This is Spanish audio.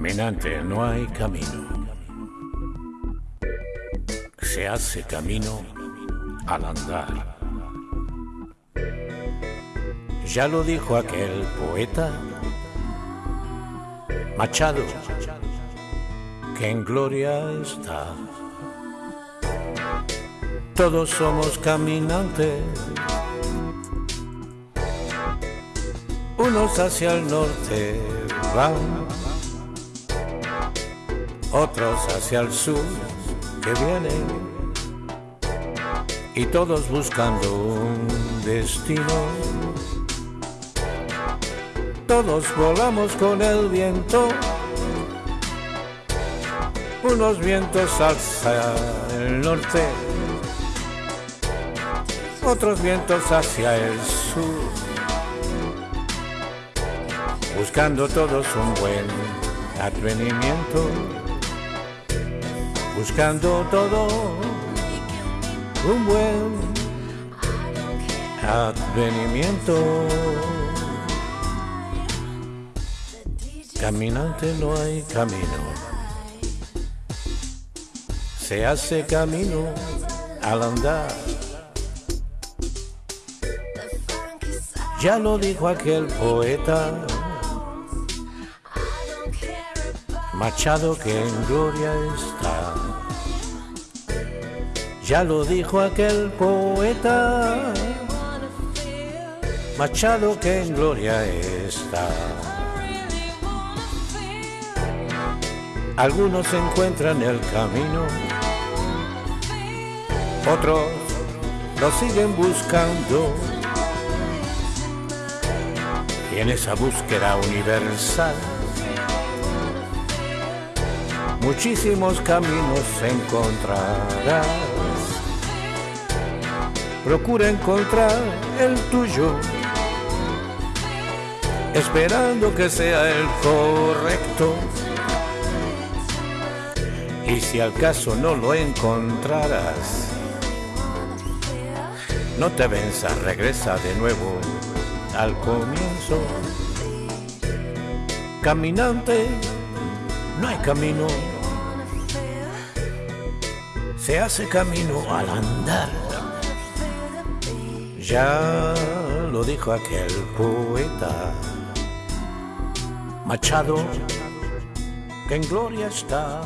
Caminante, no hay camino. Se hace camino al andar. Ya lo dijo aquel poeta Machado, que en gloria está. Todos somos caminantes, unos hacia el norte van, otros hacia el sur que vienen, y todos buscando un destino. Todos volamos con el viento, unos vientos hacia el norte, otros vientos hacia el sur, buscando todos un buen advenimiento, buscando todo un buen advenimiento. Caminante no hay camino. Se hace camino al andar. Ya lo dijo aquel poeta, Machado que en gloria está. Ya lo dijo aquel poeta, Machado que en gloria está. Algunos encuentran el camino, otros lo siguen buscando. Y en esa búsqueda universal, muchísimos caminos encontrarás. Procura encontrar el tuyo, esperando que sea el correcto y si al caso no lo encontrarás, no te venzas, regresa de nuevo al comienzo. Caminante, no hay camino. Se hace camino al andar. Ya lo dijo aquel poeta. Machado, que en gloria está.